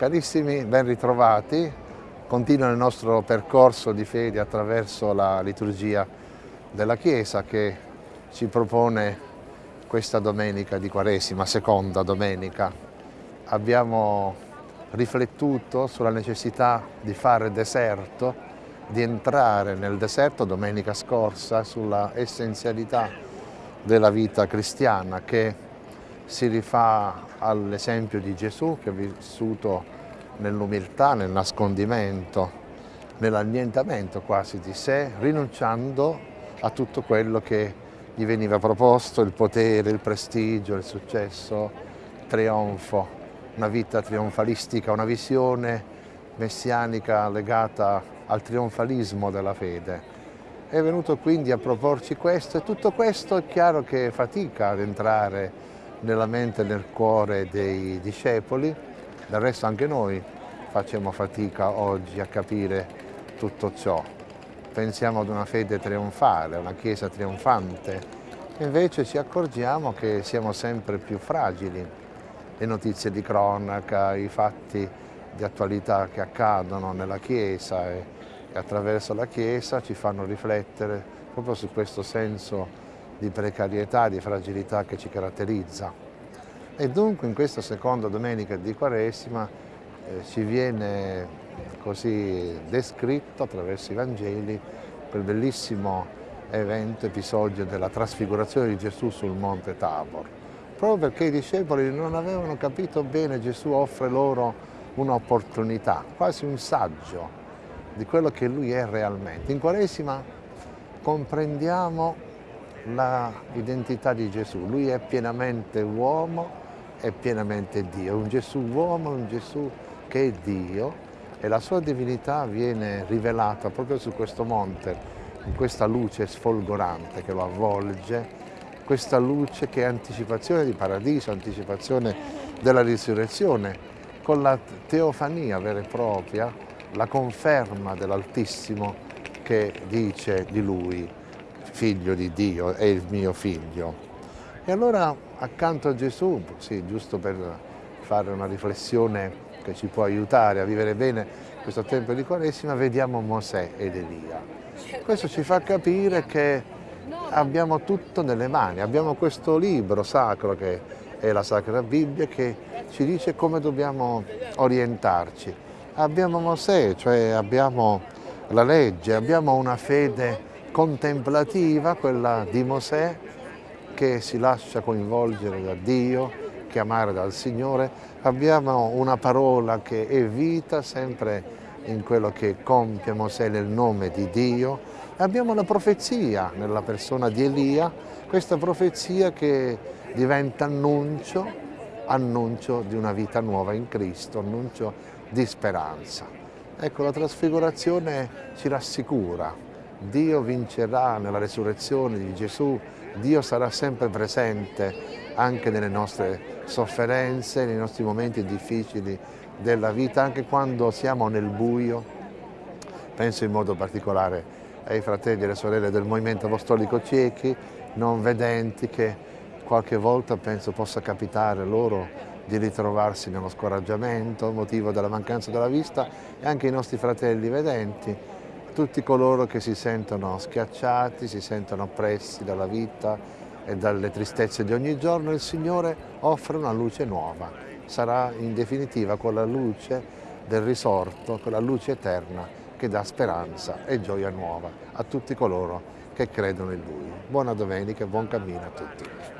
Carissimi, ben ritrovati. Continua il nostro percorso di fede attraverso la liturgia della Chiesa che ci propone questa domenica di Quaresima, seconda domenica. Abbiamo riflettuto sulla necessità di fare deserto, di entrare nel deserto domenica scorsa sulla essenzialità della vita cristiana che si rifà all'esempio di Gesù che ha vissuto nell'umiltà, nel nascondimento, nell'annientamento quasi di sé, rinunciando a tutto quello che gli veniva proposto, il potere, il prestigio, il successo, il trionfo, una vita trionfalistica, una visione messianica legata al trionfalismo della fede. È venuto quindi a proporci questo e tutto questo è chiaro che fatica ad entrare nella mente e nel cuore dei discepoli, del resto anche noi facciamo fatica oggi a capire tutto ciò. Pensiamo ad una fede trionfale, una Chiesa trionfante, invece ci accorgiamo che siamo sempre più fragili. Le notizie di cronaca, i fatti di attualità che accadono nella Chiesa e attraverso la Chiesa ci fanno riflettere proprio su questo senso di precarietà, di fragilità che ci caratterizza. E dunque in questa seconda domenica di Quaresima eh, ci viene così descritto attraverso i Vangeli quel bellissimo evento, episodio della trasfigurazione di Gesù sul monte Tabor. Proprio perché i discepoli non avevano capito bene, Gesù offre loro un'opportunità, quasi un saggio di quello che Lui è realmente. In Quaresima comprendiamo l'identità di Gesù. Lui è pienamente uomo e pienamente Dio, un Gesù uomo, un Gesù che è Dio e la sua divinità viene rivelata proprio su questo monte, in questa luce sfolgorante che lo avvolge, questa luce che è anticipazione di paradiso, anticipazione della risurrezione, con la teofania vera e propria, la conferma dell'Altissimo che dice di Lui, figlio di Dio, è il mio figlio. E allora accanto a Gesù, sì, giusto per fare una riflessione che ci può aiutare a vivere bene questo tempo di Quaresima, vediamo Mosè ed Elia. Questo ci fa capire che abbiamo tutto nelle mani, abbiamo questo libro sacro che è la Sacra Bibbia che ci dice come dobbiamo orientarci. Abbiamo Mosè, cioè abbiamo la legge, abbiamo una fede contemplativa, quella di Mosè, che si lascia coinvolgere da Dio, chiamare dal Signore. Abbiamo una parola che è vita sempre in quello che compie Mosè nel nome di Dio. Abbiamo la profezia nella persona di Elia, questa profezia che diventa annuncio, annuncio di una vita nuova in Cristo, annuncio di speranza. Ecco, la trasfigurazione ci rassicura, Dio vincerà nella resurrezione di Gesù, Dio sarà sempre presente anche nelle nostre sofferenze, nei nostri momenti difficili della vita, anche quando siamo nel buio. Penso in modo particolare ai fratelli e alle sorelle del Movimento Apostolico Ciechi, non vedenti, che qualche volta penso possa capitare loro di ritrovarsi nello scoraggiamento, motivo della mancanza della vista, e anche i nostri fratelli vedenti, tutti coloro che si sentono schiacciati, si sentono oppressi dalla vita e dalle tristezze di ogni giorno, il Signore offre una luce nuova. Sarà in definitiva quella luce del risorto, quella luce eterna che dà speranza e gioia nuova a tutti coloro che credono in Lui. Buona domenica e buon cammino a tutti.